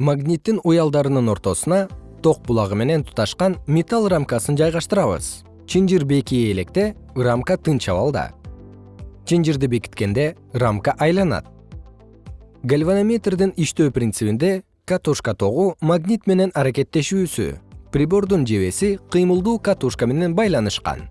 магниттин уялдарынын ортосуна ток булагы менен туташкан металл рамкасын жайгаштырабыз. Чынжыр бекие электе рамка тынч абалда чынжырды бекиткенде рамка айланат. Гальванометрдин иштөө принцибинде катушка тогу магнит менен аракеттешүүсү прибордун жебеси кыймылдуу катушка менен байланышкан.